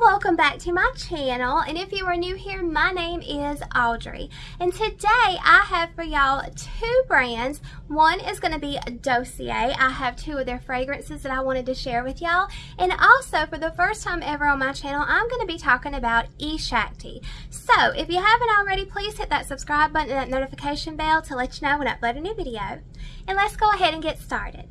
welcome back to my channel. And if you are new here my name is Audrey. And today I have for y'all two brands. One is going to be Dossier. I have two of their fragrances that I wanted to share with y'all. And also for the first time ever on my channel I'm going to be talking about eShakti. So if you haven't already please hit that subscribe button and that notification bell to let you know when I upload a new video. And let's go ahead and get started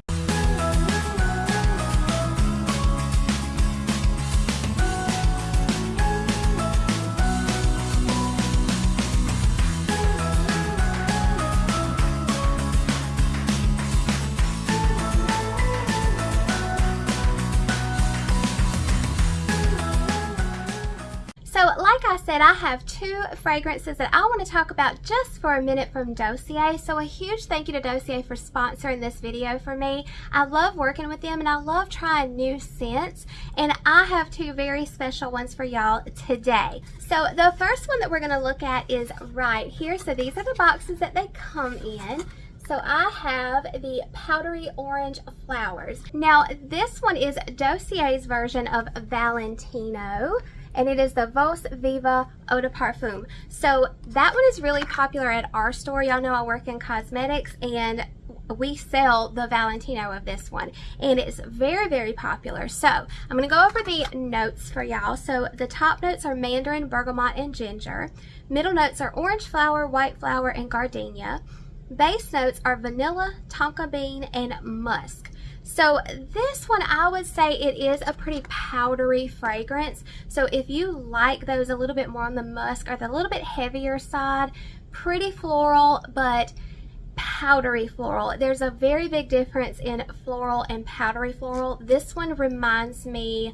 like I said, I have two fragrances that I want to talk about just for a minute from Dossier. So a huge thank you to Dossier for sponsoring this video for me. I love working with them and I love trying new scents. And I have two very special ones for y'all today. So the first one that we're going to look at is right here. So these are the boxes that they come in. So I have the powdery orange flowers. Now this one is Dossier's version of Valentino and it is the Vos Viva Eau de Parfum. So that one is really popular at our store. Y'all know I work in cosmetics and we sell the Valentino of this one and it's very very popular. So I'm gonna go over the notes for y'all. So the top notes are mandarin bergamot and ginger. Middle notes are orange flower white flower and gardenia. Base notes are vanilla tonka bean and musk so this one, I would say it is a pretty powdery fragrance. So if you like those a little bit more on the musk or the little bit heavier side, pretty floral, but powdery floral. There's a very big difference in floral and powdery floral. This one reminds me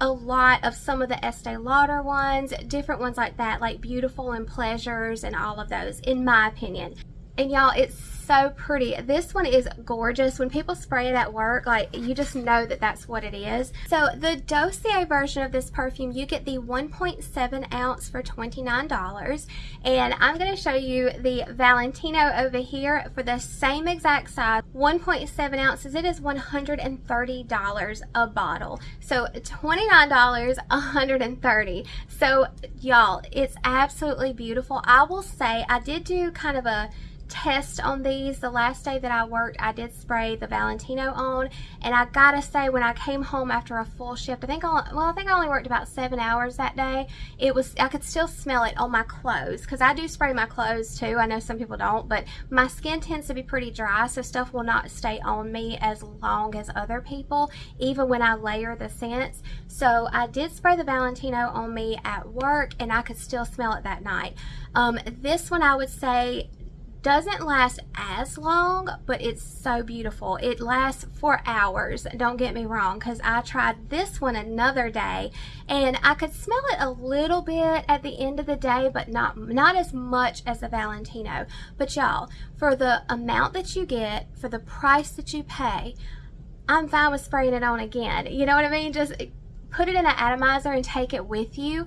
a lot of some of the Estee Lauder ones, different ones like that, like Beautiful and Pleasures and all of those, in my opinion. And y'all, it's so pretty. This one is gorgeous. When people spray it at work, like you just know that that's what it is. So the Dossier version of this perfume, you get the 1.7 ounce for $29. And I'm going to show you the Valentino over here for the same exact size, 1.7 ounces. It is $130 a bottle. So $29, 130. So y'all, it's absolutely beautiful. I will say I did do kind of a test on these. The last day that I worked I did spray the Valentino on and I gotta say when I came home after a full shift I think I, well I think I only worked about seven hours that day it was I could still smell it on my clothes because I do spray my clothes too I know some people don't but my skin tends to be pretty dry so stuff will not stay on me as long as other people even when I layer the scents. So I did spray the Valentino on me at work and I could still smell it that night. Um, this one I would say doesn't last as long but it's so beautiful. It lasts for hours don't get me wrong because I tried this one another day and I could smell it a little bit at the end of the day but not not as much as the Valentino. But y'all for the amount that you get for the price that you pay I'm fine with spraying it on again. You know what I mean? Just put it in an atomizer and take it with you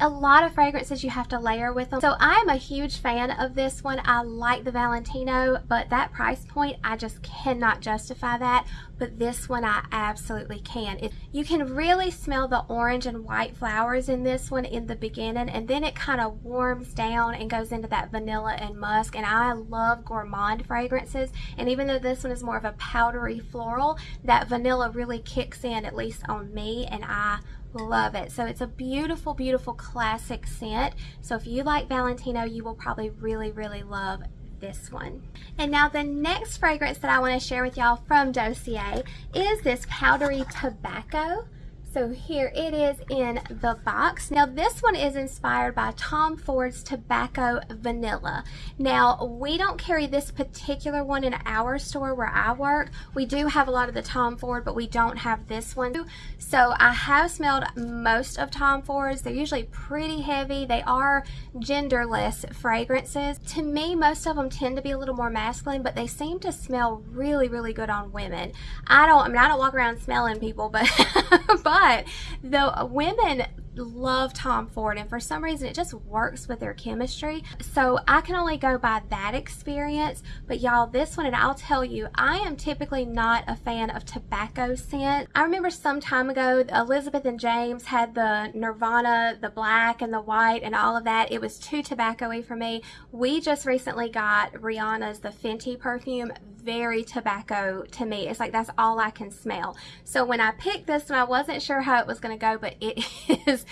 a lot of fragrances you have to layer with them. So I am a huge fan of this one. I like the Valentino, but that price point, I just cannot justify that. But this one, I absolutely can. It, you can really smell the orange and white flowers in this one in the beginning, and then it kind of warms down and goes into that vanilla and musk. And I love gourmand fragrances, and even though this one is more of a powdery floral, that vanilla really kicks in, at least on me, and I love it. So it's a beautiful, beautiful classic scent. So if you like Valentino, you will probably really, really love this one. And now the next fragrance that I want to share with y'all from Dossier is this powdery tobacco. So here it is in the box. Now this one is inspired by Tom Ford's Tobacco Vanilla. Now we don't carry this particular one in our store where I work. We do have a lot of the Tom Ford, but we don't have this one. So I have smelled most of Tom Ford's. They're usually pretty heavy. They are genderless fragrances. To me, most of them tend to be a little more masculine, but they seem to smell really, really good on women. I don't, I mean, I don't walk around smelling people, but, but but the women love Tom Ford and for some reason it just works with their chemistry. So I can only go by that experience. But y'all, this one, and I'll tell you, I am typically not a fan of tobacco scent. I remember some time ago, Elizabeth and James had the Nirvana, the black and the white and all of that. It was too tobacco-y for me. We just recently got Rihanna's the Fenty perfume very tobacco to me. It's like that's all I can smell. So when I picked this one, I wasn't sure how it was going to go, but it is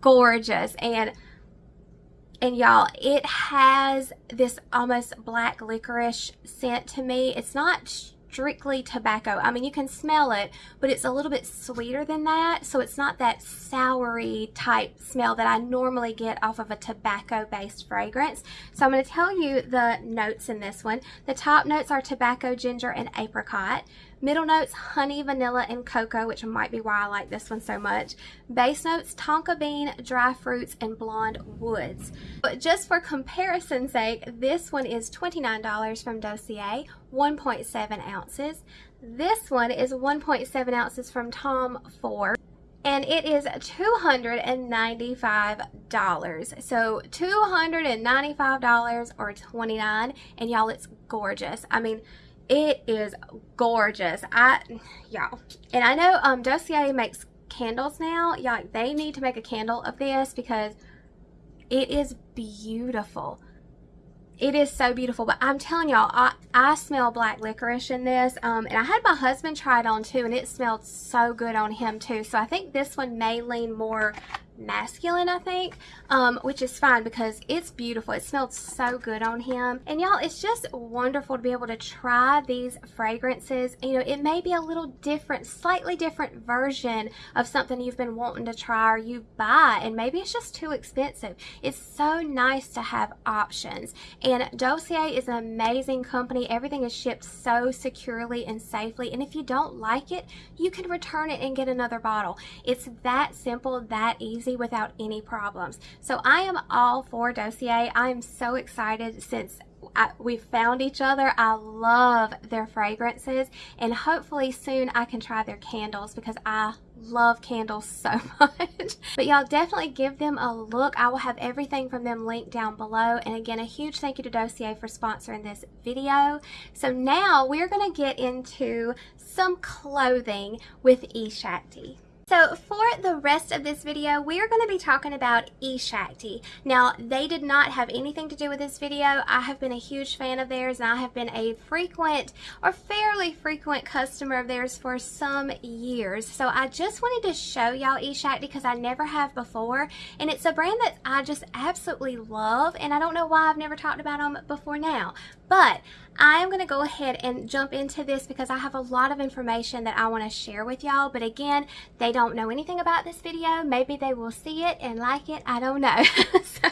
gorgeous. And and y'all, it has this almost black licorice scent to me. It's not strictly tobacco. I mean, you can smell it, but it's a little bit sweeter than that. So it's not that soury type smell that I normally get off of a tobacco-based fragrance. So I'm going to tell you the notes in this one. The top notes are tobacco, ginger, and apricot. Middle notes, honey, vanilla, and cocoa, which might be why I like this one so much. Base notes, tonka bean, dry fruits, and blonde woods. But just for comparison's sake, this one is $29 from Dossier, 1.7 ounces. This one is 1.7 ounces from Tom Ford and it is $295. So $295 or 29 and y'all it's gorgeous. I mean it is gorgeous. I, y'all. And I know um, Dossier makes candles now. Y'all, they need to make a candle of this because it is beautiful. It is so beautiful, but I'm telling y'all, I, I smell black licorice in this, um, and I had my husband try it on too, and it smelled so good on him too, so I think this one may lean more masculine, I think, um, which is fine because it's beautiful. It smelled so good on him. And y'all, it's just wonderful to be able to try these fragrances. You know, it may be a little different, slightly different version of something you've been wanting to try or you buy, and maybe it's just too expensive. It's so nice to have options. And Dossier is an amazing company. Everything is shipped so securely and safely. And if you don't like it, you can return it and get another bottle. It's that simple, that easy without any problems. So I am all for Dossier. I am so excited since I, we found each other. I love their fragrances and hopefully soon I can try their candles because I love candles so much. but y'all definitely give them a look. I will have everything from them linked down below. And again, a huge thank you to Dossier for sponsoring this video. So now we're going to get into some clothing with eShakti. So for the rest of this video, we are going to be talking about eShakti. Now, they did not have anything to do with this video. I have been a huge fan of theirs and I have been a frequent or fairly frequent customer of theirs for some years. So I just wanted to show y'all eShakti because I never have before. And it's a brand that I just absolutely love and I don't know why I've never talked about them before now. But I am going to go ahead and jump into this because I have a lot of information that I want to share with y'all. But again, they don't know anything about this video. Maybe they will see it and like it. I don't know. so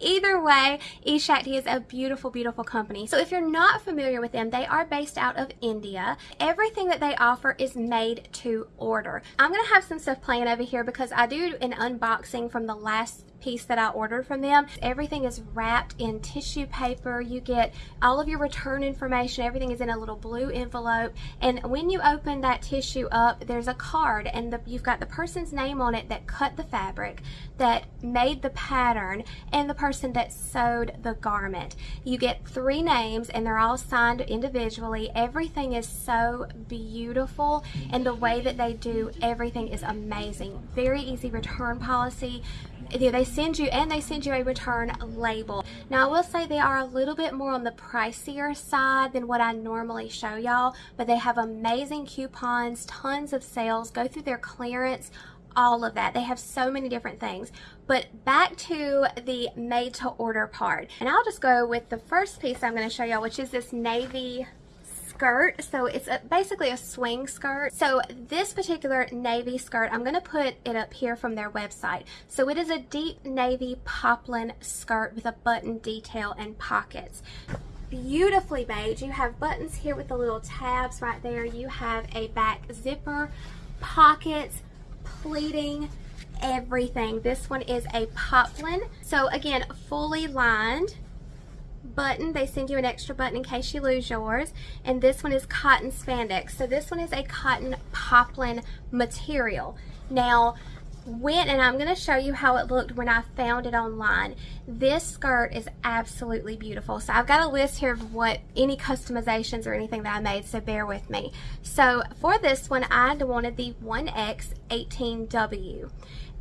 either way, eShakti is a beautiful, beautiful company. So if you're not familiar with them, they are based out of India. Everything that they offer is made to order. I'm going to have some stuff playing over here because I do an unboxing from the last piece that I ordered from them. Everything is wrapped in tissue paper. You get all of your return information. Everything is in a little blue envelope. And when you open that tissue up, there's a card and the, you've got the person's name on it that cut the fabric, that made the pattern, and the person that sewed the garment. You get three names and they're all signed individually. Everything is so beautiful and the way that they do everything is amazing. Very easy return policy they send you and they send you a return label. Now I will say they are a little bit more on the pricier side than what I normally show y'all, but they have amazing coupons, tons of sales, go through their clearance, all of that. They have so many different things. But back to the made to order part. And I'll just go with the first piece I'm going to show y'all, which is this navy skirt. So it's a, basically a swing skirt. So this particular navy skirt, I'm going to put it up here from their website. So it is a deep navy poplin skirt with a button detail and pockets beautifully made. You have buttons here with the little tabs right there. You have a back zipper, pockets, pleating, everything. This one is a poplin. So again, fully lined button. They send you an extra button in case you lose yours. And this one is cotton spandex. So this one is a cotton poplin material. Now, went and I'm going to show you how it looked when I found it online. This skirt is absolutely beautiful. So I've got a list here of what any customizations or anything that I made, so bear with me. So for this one, I wanted the 1X18W.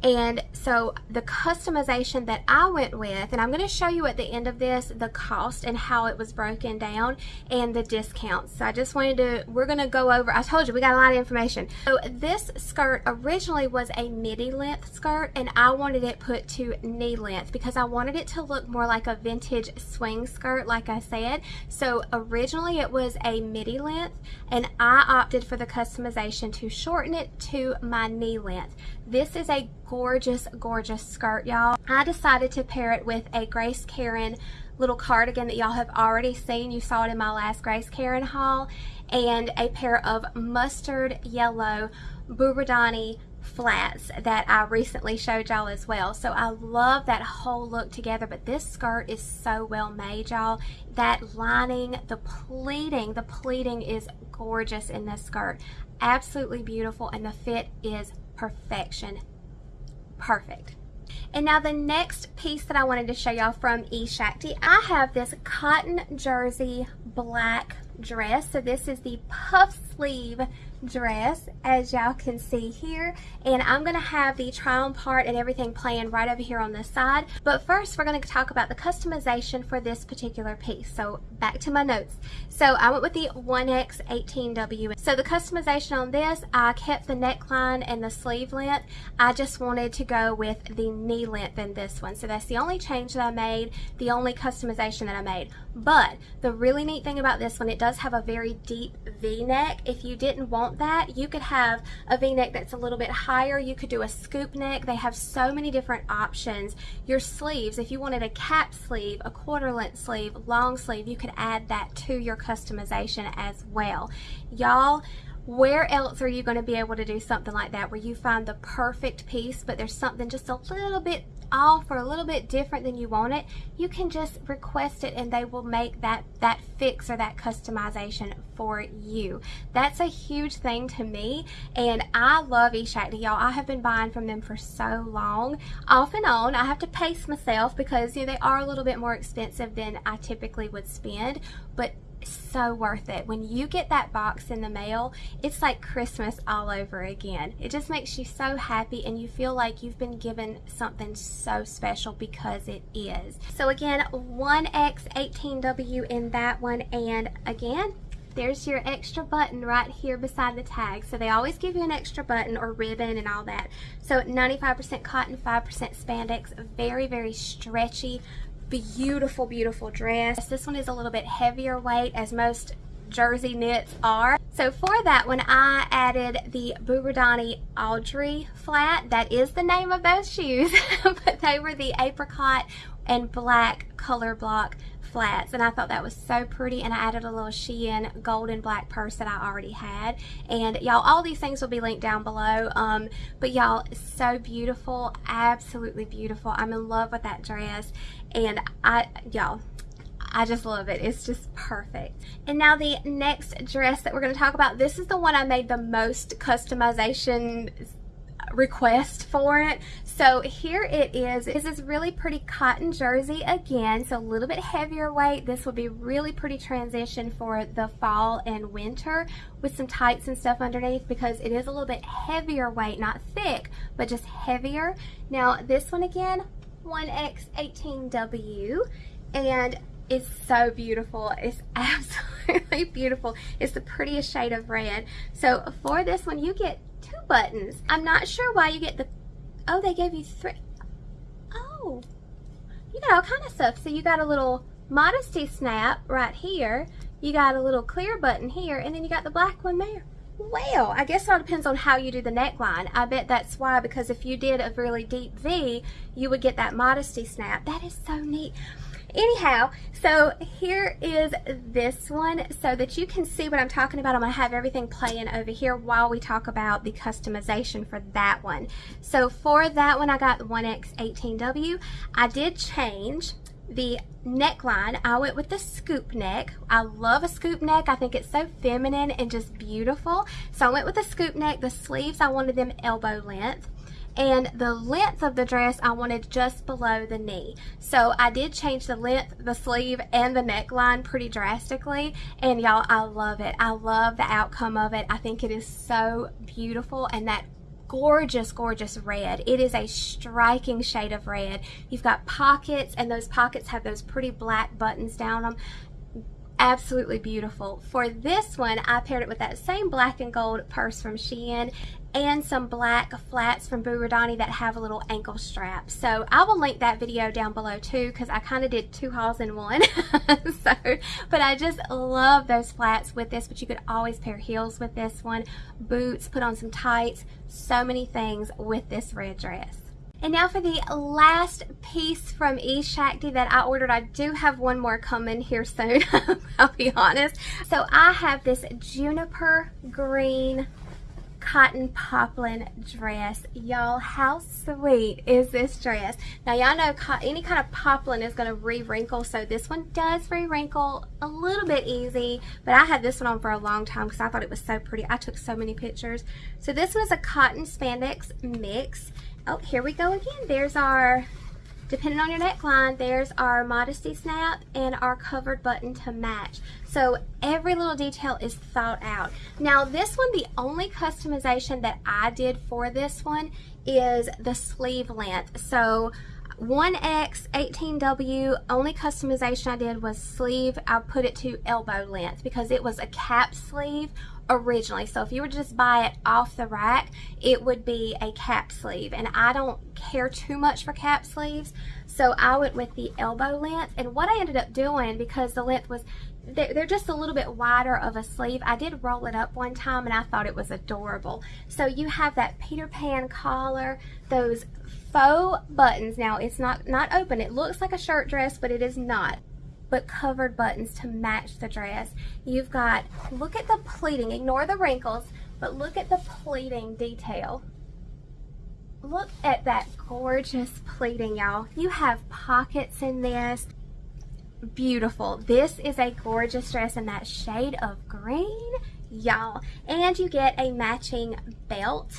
And so the customization that I went with, and I'm going to show you at the end of this the cost and how it was broken down and the discounts. So I just wanted to, we're going to go over, I told you we got a lot of information. So this skirt originally was a midi length skirt and I wanted it put to knee length because I wanted it to look more like a vintage swing skirt like I said. So originally it was a midi length and I opted for the customization to shorten it to my knee length. This is a gorgeous, gorgeous skirt, y'all. I decided to pair it with a Grace Karin little cardigan that y'all have already seen. You saw it in my last Grace Karin haul. And a pair of mustard yellow Buradani flats that I recently showed y'all as well. So I love that whole look together, but this skirt is so well made, y'all. That lining, the pleating, the pleating is gorgeous in this skirt. Absolutely beautiful, and the fit is perfection. Perfect. And now the next piece that I wanted to show y'all from eShakti, I have this cotton jersey black dress. So this is the puff sleeve dress as y'all can see here. And I'm gonna have the try on part and everything playing right over here on the side. But first we're gonna talk about the customization for this particular piece. So back to my notes. So I went with the 1X18W so the customization on this I kept the neckline and the sleeve length. I just wanted to go with the knee length in this one. So that's the only change that I made the only customization that I made. But the really neat thing about this one it does have a very deep v-neck if you didn't want that, you could have a v-neck that's a little bit higher. You could do a scoop neck. They have so many different options. Your sleeves, if you wanted a cap sleeve, a quarter length sleeve, long sleeve, you could add that to your customization as well. Y'all, where else are you going to be able to do something like that where you find the perfect piece but there's something just a little bit off or a little bit different than you want it, you can just request it and they will make that, that fix or that customization for you. That's a huge thing to me and I love eShakti, y'all. I have been buying from them for so long. Off and on, I have to pace myself because you know, they are a little bit more expensive than I typically would spend, but so worth it. When you get that box in the mail, it's like Christmas all over again. It just makes you so happy and you feel like you've been given something so special because it is. So again, 1X18W in that one and again, there's your extra button right here beside the tag. So they always give you an extra button or ribbon and all that. So 95% cotton, 5% spandex, very, very stretchy, beautiful, beautiful dress. This one is a little bit heavier weight as most jersey knits are. So for that one, I added the Buradani Audrey flat. That is the name of those shoes, but they were the apricot and black color block flats and I thought that was so pretty and I added a little Shein gold and black purse that I already had and y'all all these things will be linked down below um, but y'all so beautiful absolutely beautiful I'm in love with that dress and I y'all I just love it. It's just perfect. And now the next dress that we're going to talk about, this is the one I made the most customization request for it. So here it is. This is really pretty cotton jersey again, so a little bit heavier weight. This will be really pretty transition for the fall and winter with some tights and stuff underneath because it is a little bit heavier weight, not thick, but just heavier. Now this one again, 1X18W, and it's so beautiful. It's absolutely beautiful. It's the prettiest shade of red. So for this one, you get two buttons. I'm not sure why you get the, oh, they gave you three. Oh, you got all kind of stuff. So you got a little modesty snap right here. You got a little clear button here, and then you got the black one there. Well, I guess it all depends on how you do the neckline. I bet that's why, because if you did a really deep V, you would get that modesty snap. That is so neat anyhow so here is this one so that you can see what I'm talking about. I'm gonna have everything playing over here while we talk about the customization for that one. So for that one I got the 1X18W I did change the neckline. I went with the scoop neck. I love a scoop neck. I think it's so feminine and just beautiful. So I went with the scoop neck. The sleeves I wanted them elbow length and the length of the dress I wanted just below the knee. So I did change the length, the sleeve, and the neckline pretty drastically, and y'all, I love it. I love the outcome of it. I think it is so beautiful, and that gorgeous, gorgeous red. It is a striking shade of red. You've got pockets, and those pockets have those pretty black buttons down them absolutely beautiful. For this one, I paired it with that same black and gold purse from Shein and some black flats from Buradani that have a little ankle strap. So I will link that video down below too because I kind of did two hauls in one. so, but I just love those flats with this, but you could always pair heels with this one, boots, put on some tights, so many things with this red dress. And now for the last piece from eShakti that I ordered. I do have one more coming here soon, I'll be honest. So I have this juniper green cotton poplin dress. Y'all, how sweet is this dress? Now, y'all know any kind of poplin is going to re-wrinkle, so this one does re-wrinkle a little bit easy, but I had this one on for a long time because I thought it was so pretty. I took so many pictures. So this was a cotton spandex mix. Oh, here we go again. There's our, depending on your neckline, there's our modesty snap and our covered button to match. So every little detail is thought out. Now this one, the only customization that I did for this one is the sleeve length. So 1X 18W only customization I did was sleeve I put it to elbow length because it was a cap sleeve originally. So if you were to just buy it off the rack, it would be a cap sleeve. And I don't care too much for cap sleeves. So I went with the elbow length. And what I ended up doing, because the length was, they're just a little bit wider of a sleeve. I did roll it up one time and I thought it was adorable. So you have that Peter Pan collar, those faux buttons. Now it's not, not open. It looks like a shirt dress, but it is not but covered buttons to match the dress. You've got, look at the pleating, ignore the wrinkles, but look at the pleating detail. Look at that gorgeous pleating, y'all. You have pockets in this. Beautiful. This is a gorgeous dress in that shade of green, y'all. And you get a matching belt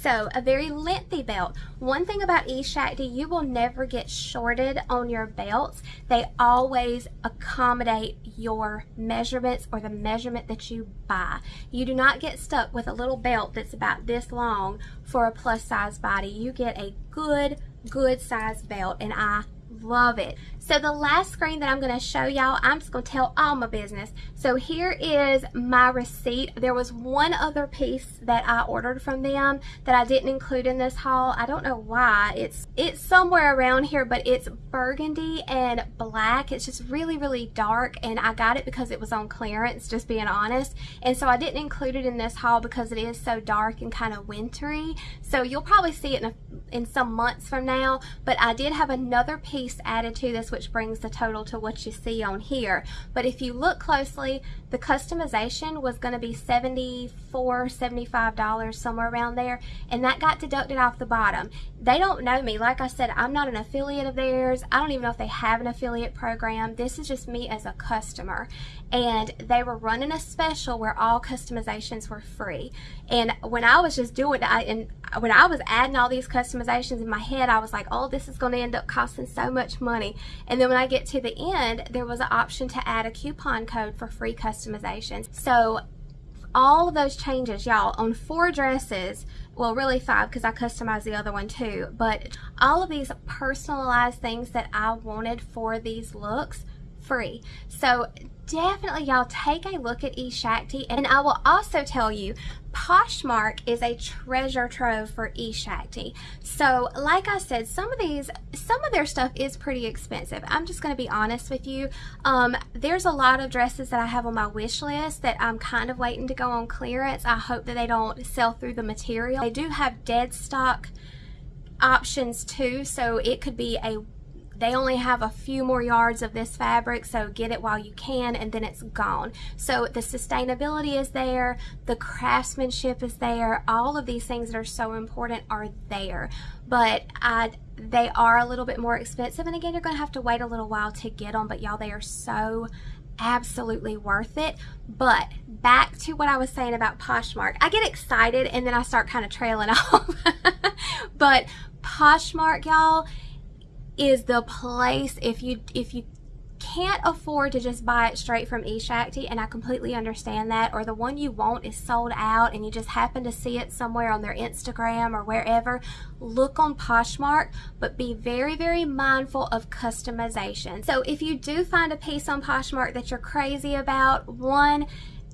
so a very lengthy belt. One thing about eShakti, you will never get shorted on your belts. They always accommodate your measurements or the measurement that you buy. You do not get stuck with a little belt that's about this long for a plus size body. You get a good, good size belt and I love it. So the last screen that I'm going to show y'all, I'm just going to tell all my business. So here is my receipt. There was one other piece that I ordered from them that I didn't include in this haul. I don't know why. It's it's somewhere around here, but it's burgundy and black. It's just really, really dark, and I got it because it was on clearance, just being honest. And so I didn't include it in this haul because it is so dark and kind of wintry. So you'll probably see it in, a, in some months from now, but I did have another piece added to this, which brings the total to what you see on here. But if you look closely, the customization was going to be $74, $75, somewhere around there, and that got deducted off the bottom. They don't know me. Like I said, I'm not an affiliate of theirs. I don't even know if they have an affiliate program. This is just me as a customer. And they were running a special where all customizations were free. And when I was just doing I, and when I was adding all these customizations in my head, I was like, oh, this is going to end up costing so much money. And then when I get to the end, there was an option to add a coupon code for free customizations. So all of those changes, y'all, on four dresses, well, really five because I customized the other one too, but all of these personalized things that I wanted for these looks, free. So definitely y'all take a look at eShakti and I will also tell you Poshmark is a treasure trove for eShakti. So like I said, some of these, some of their stuff is pretty expensive. I'm just going to be honest with you. Um, there's a lot of dresses that I have on my wish list that I'm kind of waiting to go on clearance. I hope that they don't sell through the material. They do have dead stock options too, so it could be a they only have a few more yards of this fabric, so get it while you can, and then it's gone. So the sustainability is there, the craftsmanship is there, all of these things that are so important are there. But I, they are a little bit more expensive, and again, you're going to have to wait a little while to get them, but y'all, they are so absolutely worth it. But back to what I was saying about Poshmark. I get excited and then I start kind of trailing off. but Poshmark, y'all, is the place if you if you can't afford to just buy it straight from eShakti, and I completely understand that, or the one you want is sold out and you just happen to see it somewhere on their Instagram or wherever, look on Poshmark, but be very, very mindful of customization. So if you do find a piece on Poshmark that you're crazy about, one,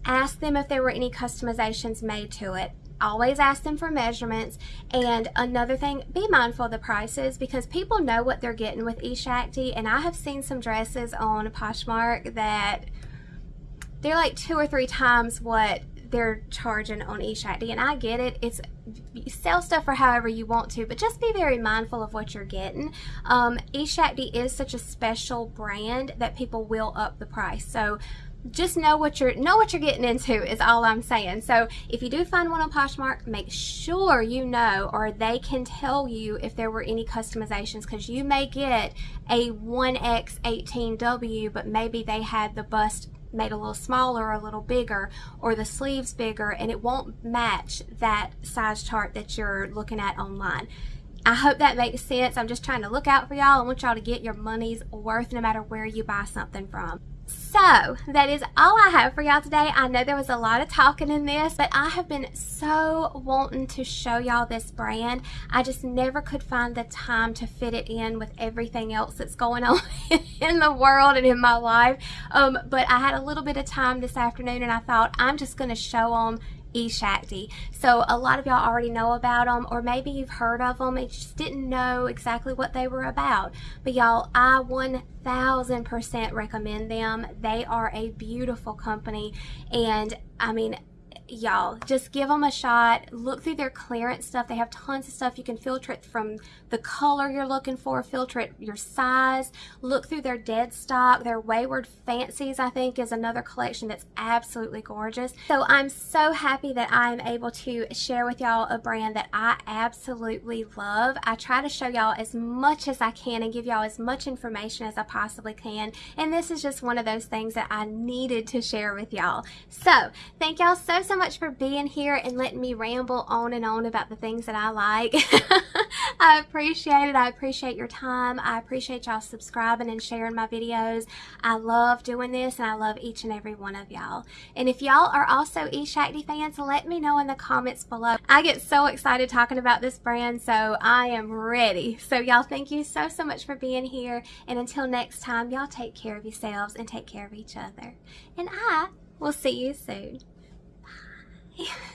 ask them if there were any customizations made to it always ask them for measurements. And another thing, be mindful of the prices because people know what they're getting with eShakti. And I have seen some dresses on Poshmark that they're like two or three times what they're charging on eShakti. And I get it. It's sell stuff for however you want to, but just be very mindful of what you're getting. Um, eShakti is such a special brand that people will up the price. So just know what you're know what you're getting into is all I'm saying. So if you do find one on Poshmark, make sure you know or they can tell you if there were any customizations because you may get a 1X18W but maybe they had the bust made a little smaller or a little bigger or the sleeves bigger and it won't match that size chart that you're looking at online. I hope that makes sense. I'm just trying to look out for y'all. I want y'all to get your money's worth no matter where you buy something from. So, that is all I have for y'all today. I know there was a lot of talking in this, but I have been so wanting to show y'all this brand. I just never could find the time to fit it in with everything else that's going on in the world and in my life. Um, but I had a little bit of time this afternoon and I thought I'm just going to show them eShakti. So a lot of y'all already know about them or maybe you've heard of them and just didn't know exactly what they were about. But y'all, I 1000% recommend them. They are a beautiful company and I mean, y'all just give them a shot. Look through their clearance stuff. They have tons of stuff you can filter it from the color you're looking for filter it your size. Look through their dead stock. Their wayward fancies I think is another collection that's absolutely gorgeous. So I'm so happy that I'm able to share with y'all a brand that I absolutely love. I try to show y'all as much as I can and give y'all as much information as I possibly can. And this is just one of those things that I needed to share with y'all. So thank y'all so so much for being here and letting me ramble on and on about the things that I like. I appreciate it. I appreciate your time. I appreciate y'all subscribing and sharing my videos. I love doing this and I love each and every one of y'all. And if y'all are also eShakti fans, let me know in the comments below. I get so excited talking about this brand, so I am ready. So y'all, thank you so, so much for being here. And until next time, y'all take care of yourselves and take care of each other. And I will see you soon. Yeah.